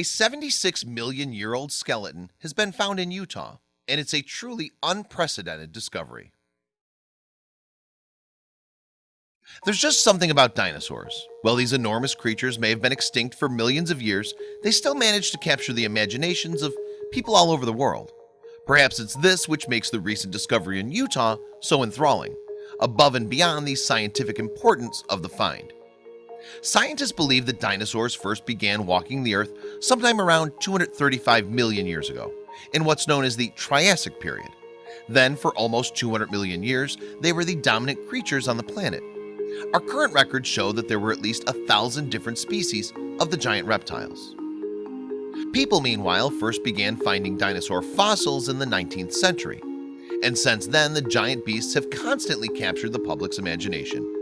A 76 million year old skeleton has been found in Utah, and it's a truly unprecedented discovery. There's just something about dinosaurs. While these enormous creatures may have been extinct for millions of years, they still manage to capture the imaginations of people all over the world. Perhaps it's this which makes the recent discovery in Utah so enthralling, above and beyond the scientific importance of the find. Scientists believe that dinosaurs first began walking the earth sometime around 235 million years ago in what's known as the Triassic period. Then for almost 200 million years, they were the dominant creatures on the planet. Our current records show that there were at least a thousand different species of the giant reptiles. People meanwhile first began finding dinosaur fossils in the 19th century and since then the giant beasts have constantly captured the public's imagination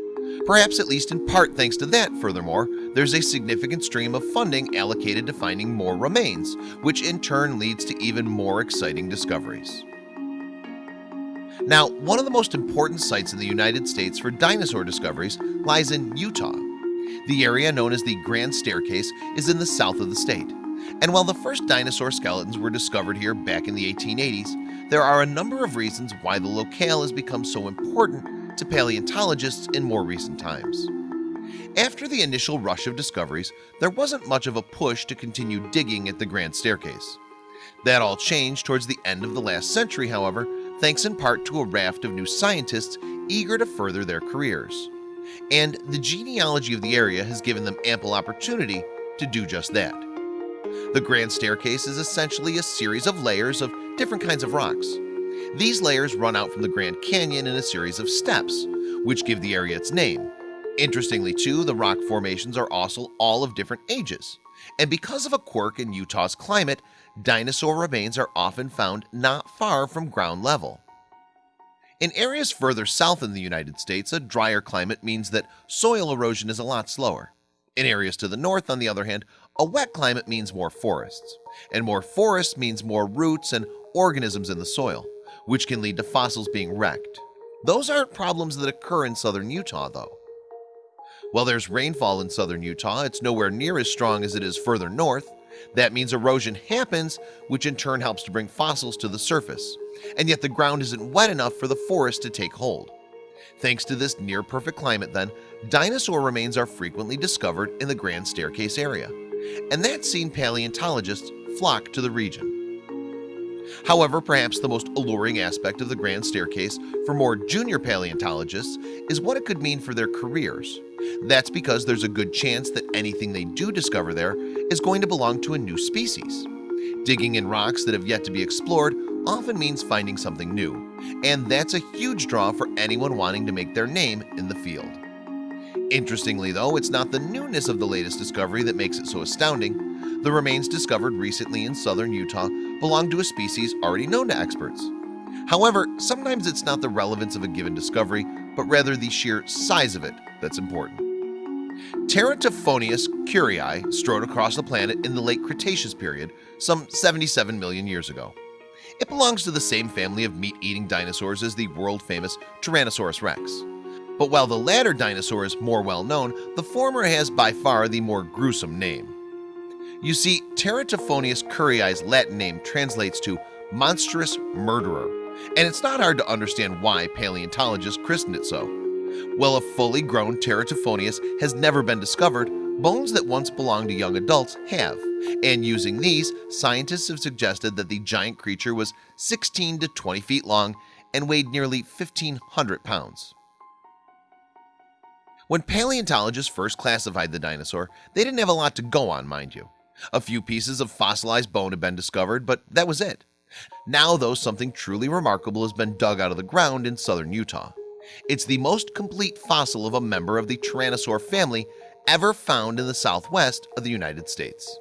Perhaps at least in part thanks to that furthermore There's a significant stream of funding allocated to finding more remains which in turn leads to even more exciting discoveries. Now one of the most important sites in the United States for dinosaur discoveries lies in Utah. The area known as the Grand Staircase is in the south of the state. And while the first dinosaur skeletons were discovered here back in the 1880s There are a number of reasons why the locale has become so important to paleontologists in more recent times. After the initial rush of discoveries, there wasn't much of a push to continue digging at the Grand Staircase. That all changed towards the end of the last century, however, thanks in part to a raft of new scientists eager to further their careers. And the genealogy of the area has given them ample opportunity to do just that. The Grand Staircase is essentially a series of layers of different kinds of rocks. These layers run out from the Grand Canyon in a series of steps, which give the area its name. Interestingly too, the rock formations are also all of different ages. And because of a quirk in Utah's climate, dinosaur remains are often found not far from ground level. In areas further south in the United States, a drier climate means that soil erosion is a lot slower. In areas to the north, on the other hand, a wet climate means more forests. And more forests means more roots and organisms in the soil which can lead to fossils being wrecked. Those aren't problems that occur in southern Utah though. While there's rainfall in southern Utah, it's nowhere near as strong as it is further north. That means erosion happens, which in turn helps to bring fossils to the surface. And yet the ground isn't wet enough for the forest to take hold. Thanks to this near-perfect climate then, dinosaur remains are frequently discovered in the Grand Staircase area. And that's seen paleontologists flock to the region. However, perhaps the most alluring aspect of the Grand Staircase for more junior paleontologists is what it could mean for their careers. That's because there's a good chance that anything they do discover there is going to belong to a new species. Digging in rocks that have yet to be explored often means finding something new, and that's a huge draw for anyone wanting to make their name in the field. Interestingly though, it's not the newness of the latest discovery that makes it so astounding. The remains discovered recently in southern Utah belong to a species already known to experts. However, sometimes it's not the relevance of a given discovery, but rather the sheer size of it that's important. Teratophoneus curriei strode across the planet in the late Cretaceous period, some 77 million years ago. It belongs to the same family of meat-eating dinosaurs as the world-famous Tyrannosaurus rex. But while the latter dinosaur is more well-known, the former has by far the more gruesome name. You see, Teratophoneus curriei's Latin name translates to monstrous murderer, and it's not hard to understand why paleontologists christened it so. Well, a fully grown Teratophoneus has never been discovered, bones that once belonged to young adults have, and using these, scientists have suggested that the giant creature was 16 to 20 feet long and weighed nearly 1,500 pounds. When paleontologists first classified the dinosaur, they didn't have a lot to go on, mind you. A few pieces of fossilized bone had been discovered, but that was it. Now, though, something truly remarkable has been dug out of the ground in southern Utah. It's the most complete fossil of a member of the Tyrannosaur family ever found in the southwest of the United States.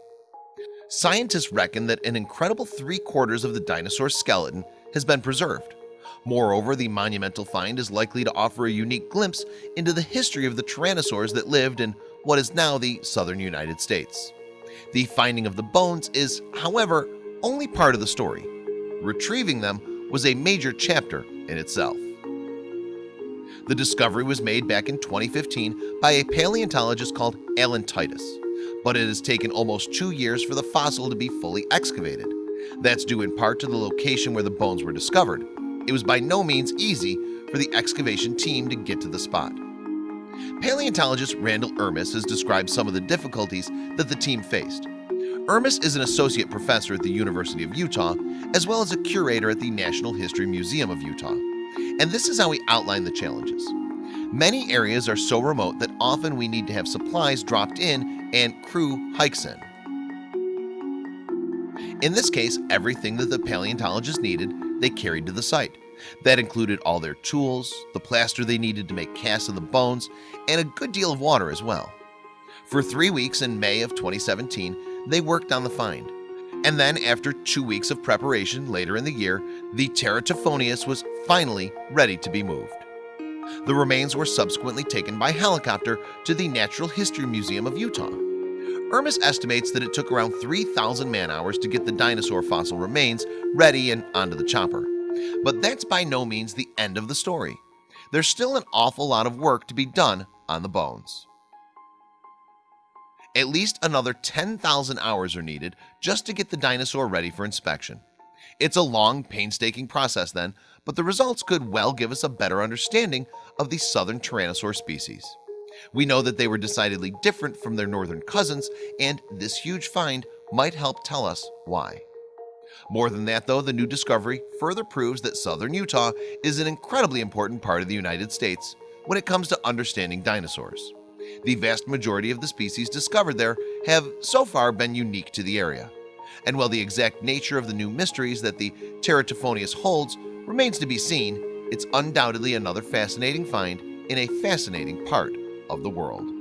Scientists reckon that an incredible three quarters of the dinosaur skeleton has been preserved. Moreover, the monumental find is likely to offer a unique glimpse into the history of the tyrannosaurs that lived in what is now the southern United States. The finding of the bones is, however, only part of the story. Retrieving them was a major chapter in itself. The discovery was made back in 2015 by a paleontologist called Alan Titus. but it has taken almost two years for the fossil to be fully excavated. That's due in part to the location where the bones were discovered. It was by no means easy for the excavation team to get to the spot. Paleontologist Randall Irmis has described some of the difficulties that the team faced. Irmis is an associate professor at the University of Utah as well as a curator at the National History Museum of Utah. And this is how we outline the challenges. Many areas are so remote that often we need to have supplies dropped in and crew hikes in. In this case everything that the paleontologists needed they carried to the site that included all their tools the plaster they needed to make casts of the bones and a good deal of water as well. For three weeks in May of 2017 they worked on the find. And then after two weeks of preparation later in the year the Teratophoneus was finally ready to be moved. The remains were subsequently taken by helicopter to the Natural History Museum of Utah. Irmis estimates that it took around 3,000 man-hours to get the dinosaur fossil remains ready and onto the chopper but that's by no means the end of the story. There's still an awful lot of work to be done on the bones. At least another 10,000 hours are needed just to get the dinosaur ready for inspection. It's a long painstaking process then but the results could well give us a better understanding of the southern Tyrannosaur species. We know that they were decidedly different from their northern cousins and this huge find might help tell us why more than that though the new discovery further proves that southern Utah is an incredibly important part of the United States when it comes to understanding dinosaurs. The vast majority of the species discovered there have so far been unique to the area. And while the exact nature of the new mysteries that the Teratophoneus holds remains to be seen it's undoubtedly another fascinating find in a fascinating part of the world